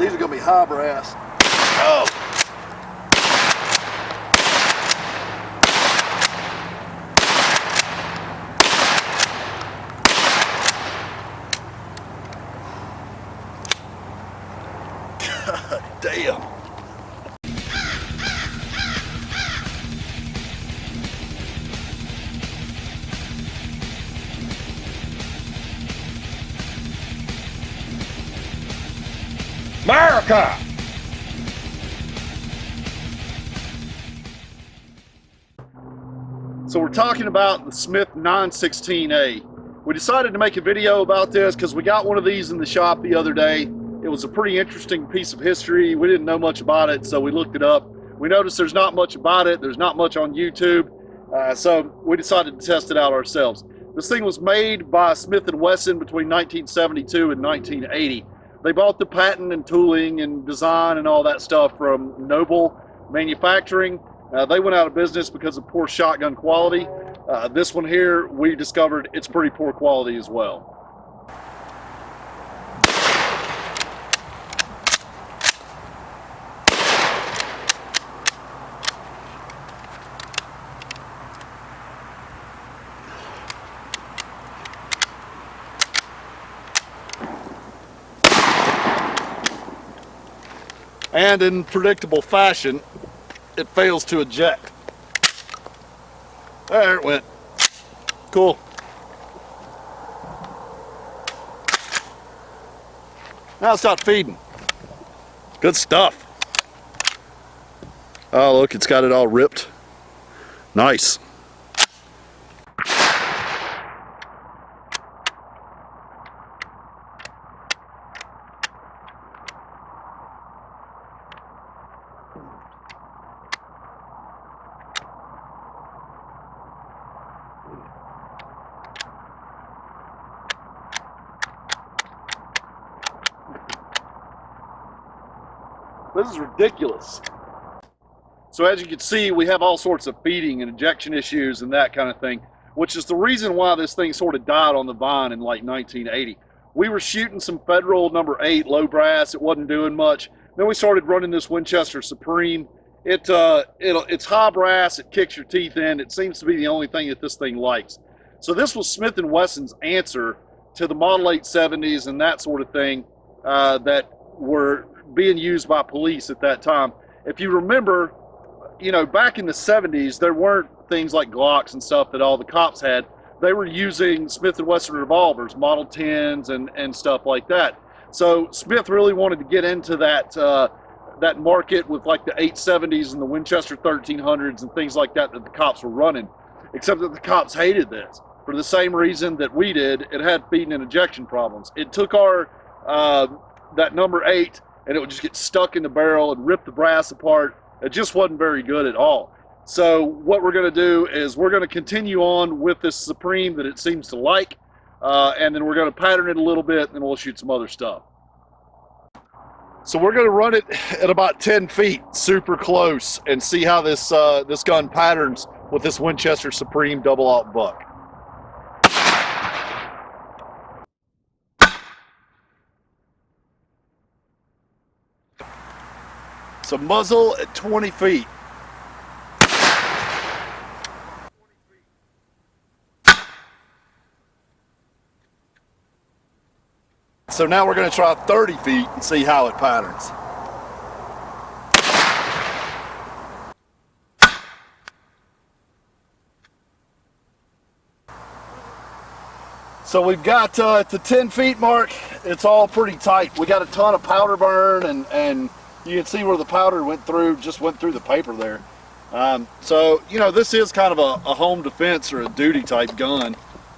These are gonna be high brass. Oh! America! So we're talking about the Smith 916A. We decided to make a video about this because we got one of these in the shop the other day. It was a pretty interesting piece of history. We didn't know much about it, so we looked it up. We noticed there's not much about it. There's not much on YouTube. Uh, so we decided to test it out ourselves. This thing was made by Smith & Wesson between 1972 and 1980. They bought the patent and tooling and design and all that stuff from Noble Manufacturing. Uh, they went out of business because of poor shotgun quality. Uh, this one here, we discovered it's pretty poor quality as well. And in predictable fashion, it fails to eject. There it went. Cool. Now it's not feeding. Good stuff. Oh, look, it's got it all ripped. Nice. This is ridiculous. So as you can see, we have all sorts of feeding and ejection issues and that kind of thing, which is the reason why this thing sort of died on the vine in like 1980. We were shooting some Federal number eight low brass. It wasn't doing much. Then we started running this Winchester Supreme. It, uh, it, it's high brass. It kicks your teeth in. It seems to be the only thing that this thing likes. So this was Smith & Wesson's answer to the Model 870s and that sort of thing uh, that were being used by police at that time. If you remember, you know, back in the 70s, there weren't things like Glocks and stuff that all the cops had. They were using Smith & Wesson revolvers, Model 10s and, and stuff like that. So Smith really wanted to get into that uh, that market with like the 870s and the Winchester 1300s and things like that that the cops were running. Except that the cops hated this for the same reason that we did. It had feeding and ejection problems. It took our uh, that number eight and it would just get stuck in the barrel and rip the brass apart. It just wasn't very good at all. So what we're going to do is we're going to continue on with this Supreme that it seems to like, uh, and then we're going to pattern it a little bit, and we'll shoot some other stuff. So we're going to run it at about 10 feet, super close, and see how this uh, this gun patterns with this Winchester Supreme double aught buck. So muzzle at 20 feet. So now we're going to try 30 feet and see how it patterns. So we've got uh, at the 10 feet mark, it's all pretty tight. We got a ton of powder burn and, and you can see where the powder went through, just went through the paper there. Um, so, you know, this is kind of a, a, home defense or a duty type gun.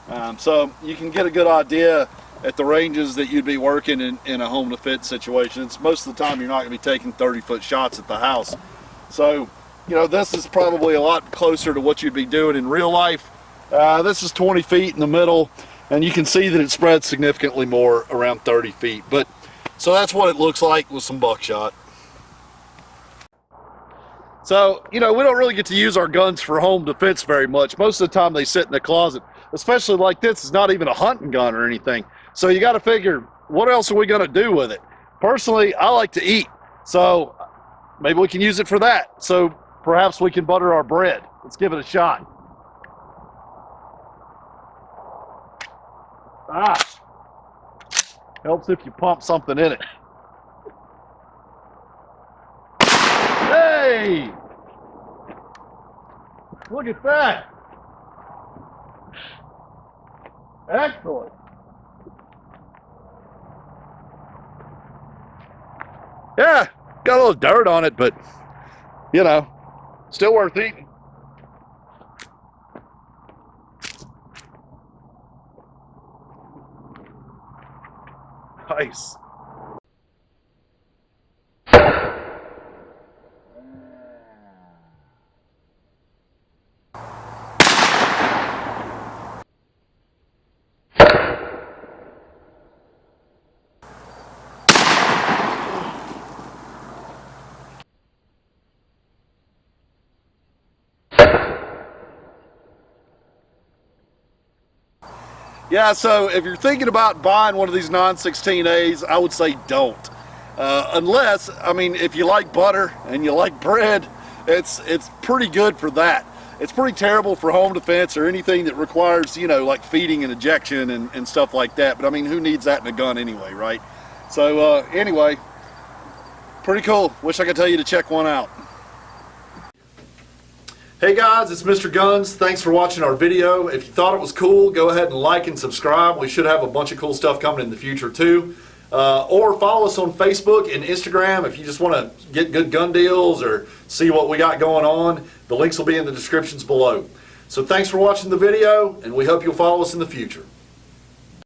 Um, so you can get a good idea at the ranges that you'd be working in, in a home defense situation. It's most of the time you're not going to be taking 30 foot shots at the house. So, you know, this is probably a lot closer to what you'd be doing in real life. Uh, this is 20 feet in the middle and you can see that it spreads significantly more around 30 feet. But so that's what it looks like with some buckshot. So, you know, we don't really get to use our guns for home defense very much. Most of the time they sit in the closet, especially like this. It's not even a hunting gun or anything. So you got to figure, what else are we going to do with it? personally, I like to eat. So maybe we can use it for that. So perhaps we can butter our bread. Let's give it a shot. Ah, helps if you pump something in it. Hey! Look at that. Excellent. Yeah, got a little dirt on it, but you know, still worth eating. Nice. Yeah, so if you're thinking about buying one of these 916As, I would say don't. Uh, unless, I mean, if you like butter and you like bread, it's, it's pretty good for that. It's pretty terrible for home defense or anything that requires, you know, like feeding and ejection and, and stuff like that. But I mean, who needs that in a gun anyway, right? So uh, anyway, pretty cool. Wish I could tell you to check one out. Hey guys, it's Mr. Guns. Thanks for watching our video. If you thought it was cool, go ahead and like and subscribe. We should have a bunch of cool stuff coming in the future too. Uh, or follow us on Facebook and Instagram if you just want to get good gun deals or see what we got going on. The links will be in the descriptions below. So thanks for watching the video and we hope you'll follow us in the future.